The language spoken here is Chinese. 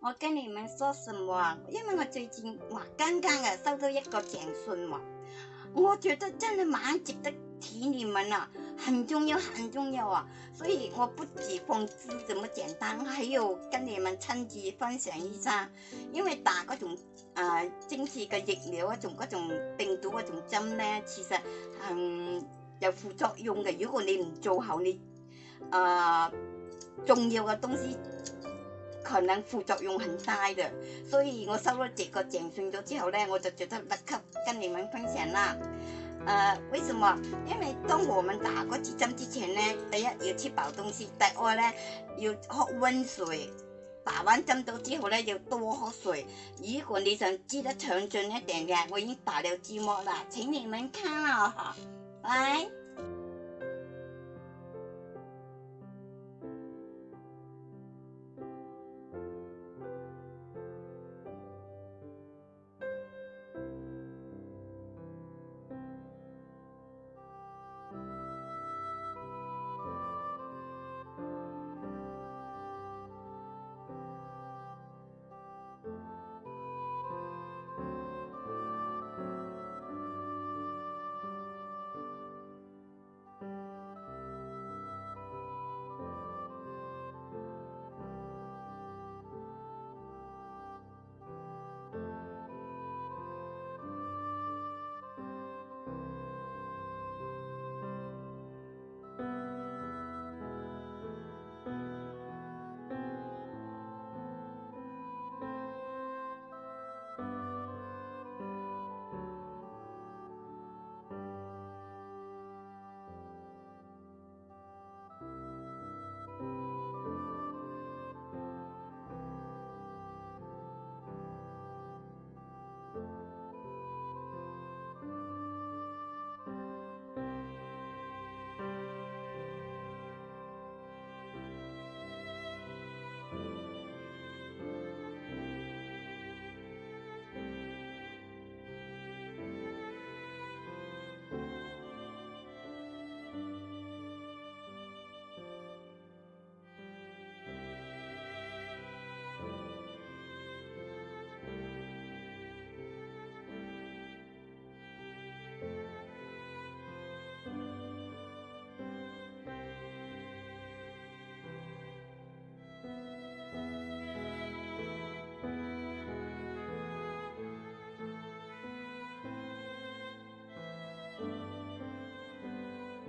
我跟你们说什么？因为我最近哇刚刚啊收到一个简讯嘛，我觉得真系蛮值得提你们啊，很重要很重要啊！所以我不止放知这么简单，还有跟你们趁机分享一下。因为打嗰种啊，精细嘅疫苗啊，种嗰种病毒啊，种针咧，其实嗯有副作用嘅。如果你唔做好，你啊重要嘅东西。可能副作用很大的，所以我收了这个账，算咗之后呢，我就觉得立刻跟你们分享啦。呃，为什么？因为当我们打过几针之前呢，第一要吃饱东西，第二呢要喝温水。打完针到之后呢，要多喝水。如果你想知道详尽一点嘅，我已经打了字幕啦，请你们看哦。喂。